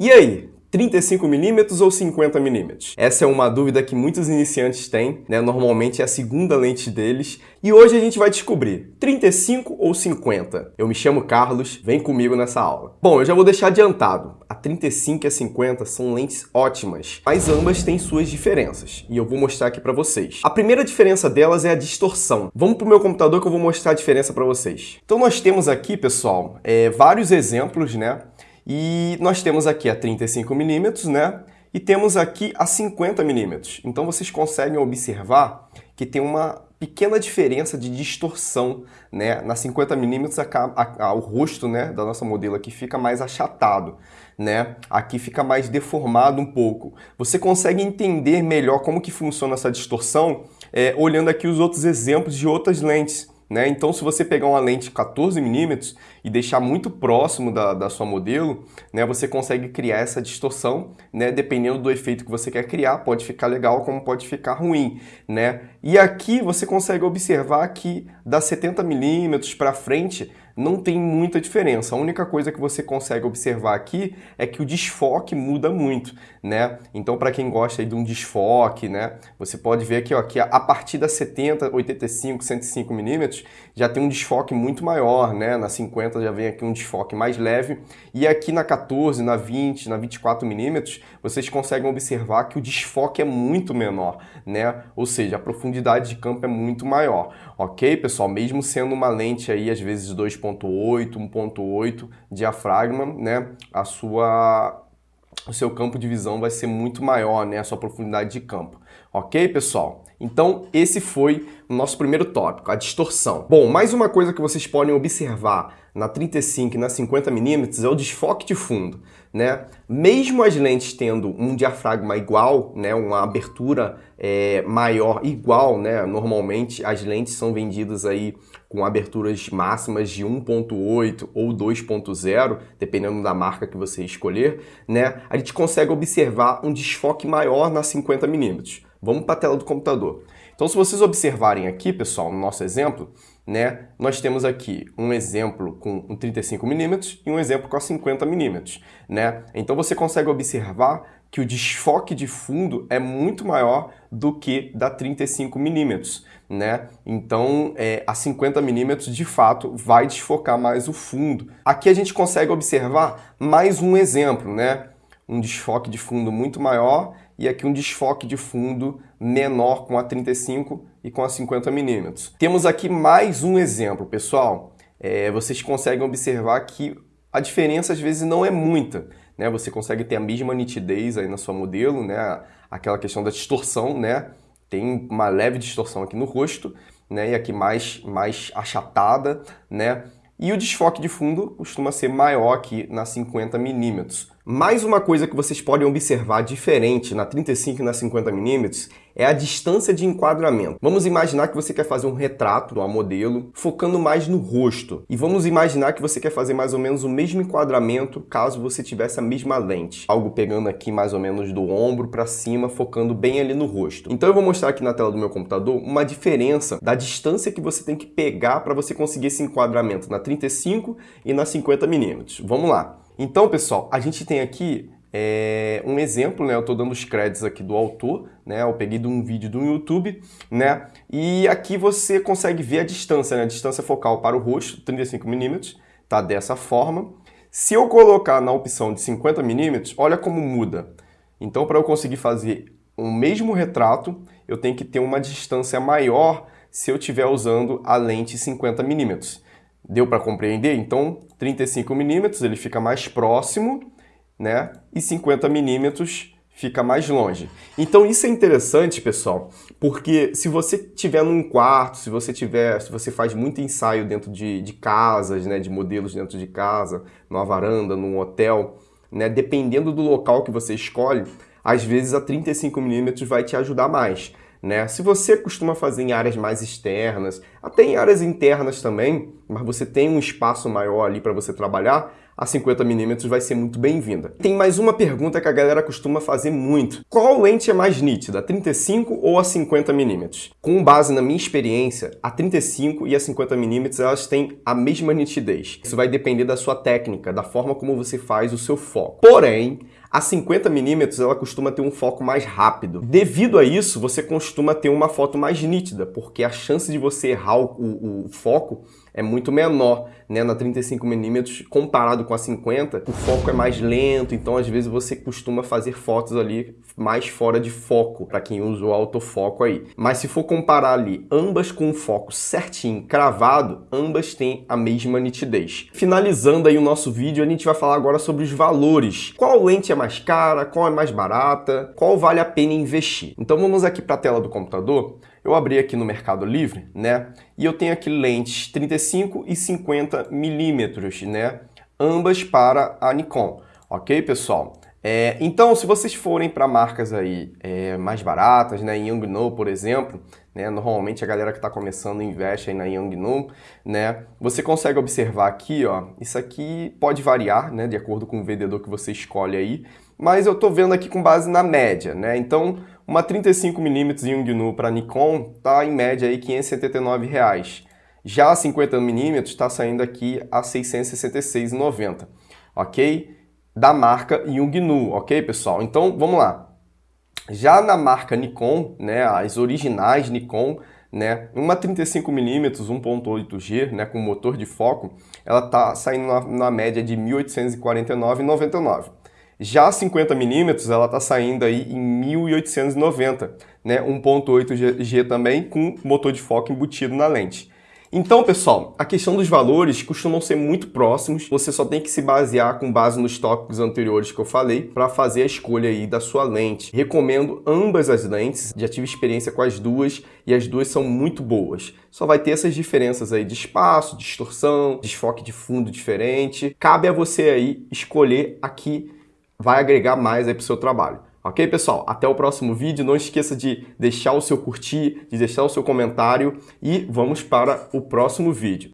E aí, 35mm ou 50mm? Essa é uma dúvida que muitos iniciantes têm, né? normalmente é a segunda lente deles, e hoje a gente vai descobrir 35 ou 50. Eu me chamo Carlos, vem comigo nessa aula. Bom, eu já vou deixar adiantado, a 35 e a 50 são lentes ótimas, mas ambas têm suas diferenças, e eu vou mostrar aqui para vocês. A primeira diferença delas é a distorção. Vamos para o meu computador que eu vou mostrar a diferença para vocês. Então nós temos aqui, pessoal, é, vários exemplos, né? E nós temos aqui a 35mm, né? E temos aqui a 50mm. Então vocês conseguem observar que tem uma pequena diferença de distorção, né? Na 50mm o rosto né, da nossa modelo aqui fica mais achatado, né? Aqui fica mais deformado um pouco. Você consegue entender melhor como que funciona essa distorção é, olhando aqui os outros exemplos de outras lentes. Né? Então, se você pegar uma lente 14mm e deixar muito próximo da, da sua modelo, né, você consegue criar essa distorção, né, dependendo do efeito que você quer criar, pode ficar legal como pode ficar ruim. Né? E aqui você consegue observar que da 70mm para frente não tem muita diferença. A única coisa que você consegue observar aqui é que o desfoque muda muito, né? Então, para quem gosta de um desfoque, né, você pode ver aqui, ó, que a partir da 70, 85, 105 milímetros já tem um desfoque muito maior, né? Na 50 já vem aqui um desfoque mais leve e aqui na 14, na 20, na 24 milímetros, vocês conseguem observar que o desfoque é muito menor, né? Ou seja, a profundidade de campo é muito maior, ok, pessoal? Mesmo sendo uma lente aí às vezes 2.5 1.8, 1.8 diafragma, né, a sua, o seu campo de visão vai ser muito maior, né, a sua profundidade de campo. Ok, pessoal? Então, esse foi o nosso primeiro tópico, a distorção. Bom, mais uma coisa que vocês podem observar na 35 e na 50mm é o desfoque de fundo. Né? Mesmo as lentes tendo um diafragma igual, né, uma abertura é, maior igual, né, normalmente as lentes são vendidas aí com aberturas máximas de 1.8 ou 2.0, dependendo da marca que você escolher, né, a gente consegue observar um desfoque maior na 50mm. Vamos para a tela do computador. Então, se vocês observarem aqui, pessoal, no nosso exemplo, né, nós temos aqui um exemplo com um 35mm e um exemplo com a 50mm. Né? Então, você consegue observar que o desfoque de fundo é muito maior do que da 35mm. Né? Então, é, a 50mm, de fato, vai desfocar mais o fundo. Aqui a gente consegue observar mais um exemplo, né? um desfoque de fundo muito maior e aqui um desfoque de fundo menor com a 35 e com a 50 milímetros. Temos aqui mais um exemplo, pessoal. É, vocês conseguem observar que a diferença às vezes não é muita. Né? Você consegue ter a mesma nitidez aí na sua modelo, né? aquela questão da distorção, né? tem uma leve distorção aqui no rosto, né? e aqui mais, mais achatada, né? E o desfoque de fundo costuma ser maior aqui na 50 milímetros. Mais uma coisa que vocês podem observar diferente na 35 e na 50mm é a distância de enquadramento. Vamos imaginar que você quer fazer um retrato do modelo focando mais no rosto. E vamos imaginar que você quer fazer mais ou menos o mesmo enquadramento caso você tivesse a mesma lente. Algo pegando aqui mais ou menos do ombro para cima, focando bem ali no rosto. Então eu vou mostrar aqui na tela do meu computador uma diferença da distância que você tem que pegar para você conseguir esse enquadramento na 35 e na 50mm. Vamos lá. Então, pessoal, a gente tem aqui é, um exemplo, né? Eu estou dando os créditos aqui do autor, né? Eu peguei de um vídeo do YouTube, né? E aqui você consegue ver a distância, né? A distância focal para o rosto, 35mm, tá dessa forma. Se eu colocar na opção de 50mm, olha como muda. Então, para eu conseguir fazer o mesmo retrato, eu tenho que ter uma distância maior se eu estiver usando a lente 50mm. Deu para compreender? Então, 35 milímetros ele fica mais próximo, né? E 50 milímetros fica mais longe. Então isso é interessante, pessoal, porque se você tiver num quarto, se você tiver, se você faz muito ensaio dentro de, de casas, né, de modelos dentro de casa, numa varanda, num hotel, né, dependendo do local que você escolhe, às vezes a 35mm vai te ajudar mais. Né? Se você costuma fazer em áreas mais externas, até em áreas internas também, mas você tem um espaço maior ali para você trabalhar, a 50mm vai ser muito bem-vinda. Tem mais uma pergunta que a galera costuma fazer muito. Qual lente é mais nítida, a 35 ou a 50mm? Com base na minha experiência, a 35 e a 50mm elas têm a mesma nitidez. Isso vai depender da sua técnica, da forma como você faz o seu foco. Porém, a 50mm ela costuma ter um foco mais rápido. Devido a isso, você costuma ter uma foto mais nítida, porque a chance de você errar o, o, o foco é muito menor, né? Na 35mm, comparado com a 50, o foco é mais lento, então às vezes você costuma fazer fotos ali mais fora de foco, para quem usa o autofoco aí. Mas se for comparar ali, ambas com o foco certinho, cravado, ambas têm a mesma nitidez. Finalizando aí o nosso vídeo, a gente vai falar agora sobre os valores. Qual lente é mais cara, qual é mais barata, qual vale a pena investir? Então vamos aqui para a tela do computador eu abri aqui no Mercado Livre, né? E eu tenho aqui lentes 35 e 50 milímetros, né? Ambas para a Nikon, ok, pessoal? É, então, se vocês forem para marcas aí é, mais baratas, né, Yongnuo, por exemplo, né, normalmente a galera que está começando investe aí na Yongnuo, né, você consegue observar aqui, ó, isso aqui pode variar, né, de acordo com o vendedor que você escolhe aí, mas eu estou vendo aqui com base na média, né, então uma 35mm Yongnuo para Nikon está em média aí 579 reais. Já a 50mm está saindo aqui a R$ 666,90, ok? Da marca Yongnuo, ok, pessoal? Então, vamos lá. Já na marca Nikon, né, as originais Nikon, né, uma 35mm 1.8G, né, com motor de foco, ela está saindo na, na média de R$ 1.849,99. Já a 50mm, ela está saindo aí em 1890, né? 1.8G também com motor de foco embutido na lente. Então, pessoal, a questão dos valores costumam ser muito próximos, você só tem que se basear com base nos tópicos anteriores que eu falei para fazer a escolha aí da sua lente. Recomendo ambas as lentes, já tive experiência com as duas e as duas são muito boas. Só vai ter essas diferenças aí de espaço, distorção, desfoque de fundo diferente. Cabe a você aí escolher aqui vai agregar mais aí para o seu trabalho. Ok, pessoal? Até o próximo vídeo. Não esqueça de deixar o seu curtir, de deixar o seu comentário e vamos para o próximo vídeo.